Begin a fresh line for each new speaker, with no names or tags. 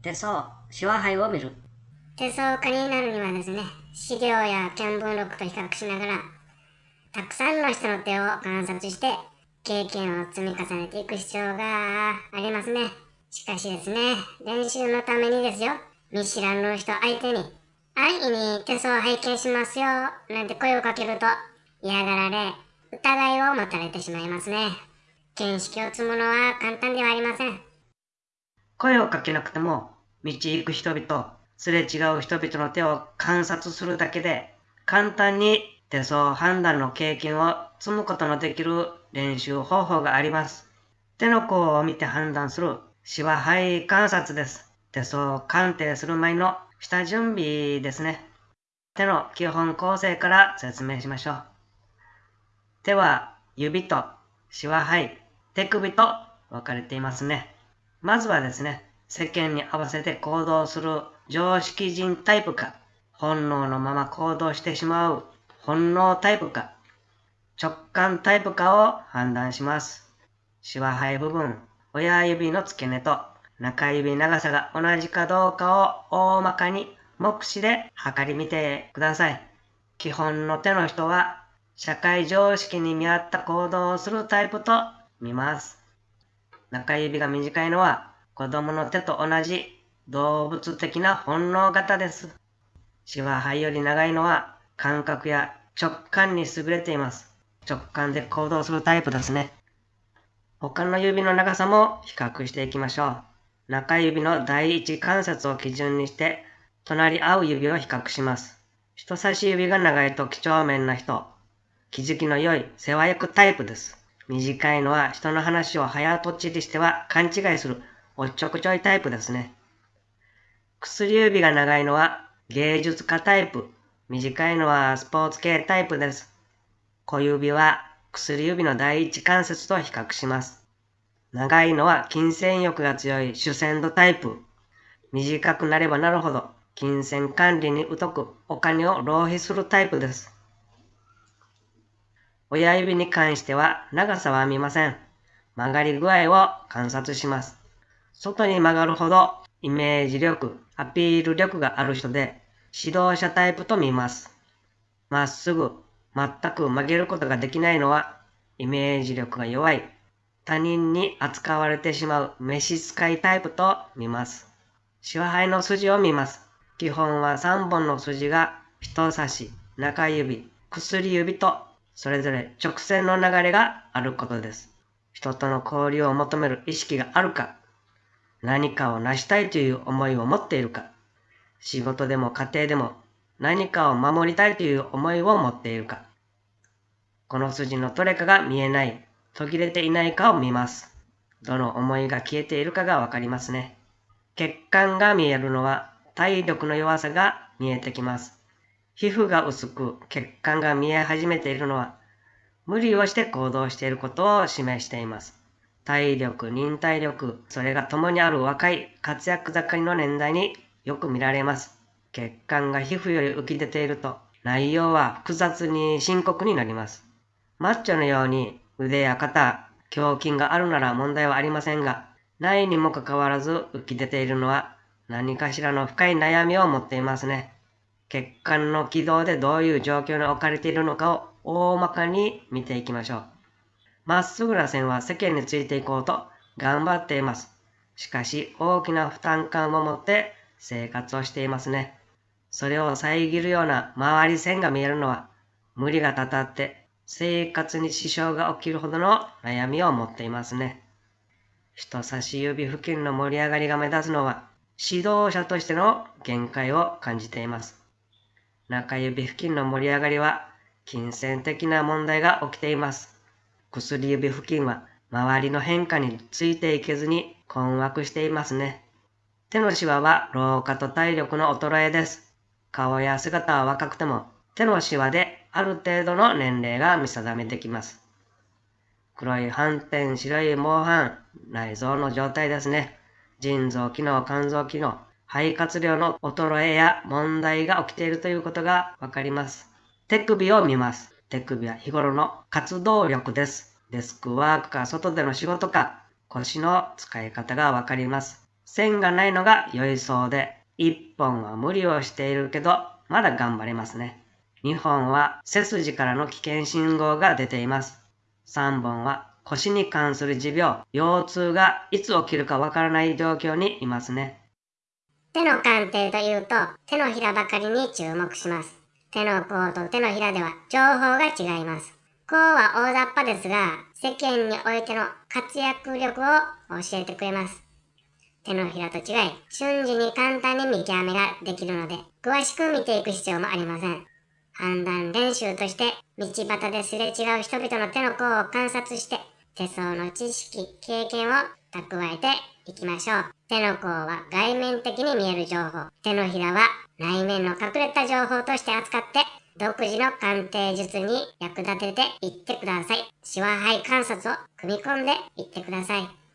手相、手話杯を見る。
手相家になるにはですね、資料や見聞録と比較しながら、たくさんの人の手を観察して、経験を積み重ねていく必要がありますね。しかしですね、練習のためにですよ、見知らぬ人相手に、安易に手相を拝見しますよ、なんて声をかけると嫌がられ、疑いを持たれてしまいますね。見識を積むのは簡単ではありません。
声をかけなくても、道行く人々、すれ違う人々の手を観察するだけで、簡単に手相判断の経験を積むことのできる練習方法があります。手の甲を見て判断するシワ肺観察です。手相鑑定する前の下準備ですね。手の基本構成から説明しましょう。手は指とシワ肺、手首と分かれていますね。まずはですね、世間に合わせて行動する常識人タイプか、本能のまま行動してしまう本能タイプか、直感タイプかを判断します。シワ肺部分、親指の付け根と中指長さが同じかどうかを大まかに目視で測り見てください。基本の手の人は社会常識に見合った行動をするタイプと見ます。中指が短いのは子供の手と同じ動物的な本能型です。シワ肺より長いのは感覚や直感に優れています。直感で行動するタイプですね。他の指の長さも比較していきましょう。中指の第一関節を基準にして、隣り合う指を比較します。人差し指が長いと几帳面な人、気づきの良い世話焼くタイプです。短いのは人の話を早とちりしては勘違いするおっちょこちょいタイプですね。薬指が長いのは芸術家タイプ、短いのはスポーツ系タイプです。小指は薬指の第一関節と比較します。長いのは金銭欲が強い主戦度タイプ。短くなればなるほど金銭管理に疎くお金を浪費するタイプです。親指に関しては長さは見ません。曲がり具合を観察します。外に曲がるほどイメージ力、アピール力がある人で指導者タイプと見ます。まっすぐ全く曲げることができないのは、イメージ力が弱い、他人に扱われてしまう召使いタイプと見ます。支配の筋を見ます。基本は3本の筋が人差し、中指、薬指とそれぞれ直線の流れがあることです。人との交流を求める意識があるか、何かを成したいという思いを持っているか、仕事でも家庭でも何かを守りたいという思いを持っているか。この筋のどれかが見えない、途切れていないかを見ます。どの思いが消えているかがわかりますね。血管が見えるのは体力の弱さが見えてきます。皮膚が薄く血管が見え始めているのは無理をして行動していることを示しています。体力、忍耐力、それが共にある若い活躍盛りの年代によく見られます。血管が皮膚より浮き出ていると内容は複雑に深刻になります。マッチョのように腕や肩、胸筋があるなら問題はありませんが、ないにもかかわらず浮き出ているのは何かしらの深い悩みを持っていますね。血管の軌道でどういう状況に置かれているのかを大まかに見ていきましょう。まっすぐな線は世間についていこうと頑張っています。しかし大きな負担感を持って生活をしていますね。それを遮るような周り線が見えるのは無理がたたって生活に支障が起きるほどの悩みを持っていますね。人差し指付近の盛り上がりが目立つのは指導者としての限界を感じています。中指付近の盛り上がりは金銭的な問題が起きています。薬指付近は周りの変化についていけずに困惑していますね。手のシワは老化と体力の衰えです。顔や姿は若くても手のシワである程度の年齢が見定めできます。黒い斑点、白い毛斑、内臓の状態ですね。腎臓機能、肝臓機能、肺活量の衰えや問題が起きているということがわかります。手首を見ます。手首は日頃の活動力です。デスクワークか外での仕事か腰の使い方がわかります。線がないのが良いそうで、1本は無理をしているけど、まだ頑張れますね。2本は背筋からの危険信号が出ています。3本は腰に関する持病、腰痛がいつ起きるかわからない状況にいますね。
手の鑑定というと、手のひらばかりに注目します。手の甲と手のひらでは情報が違います。甲は大雑把ですが、世間においての活躍力を教えてくれます。手のひらと違い、瞬時に簡単に見極めができるので、詳しく見ていく必要もありません。判断練習として、道端ですれ違う人々の手の甲を観察して、手相の知識、経験を蓄えていきましょう。手の甲は外面的に見える情報。手のひらは内面の隠れた情報として扱って、独自の鑑定術に役立てていってください。シワ肺観察を組み込んでいってください。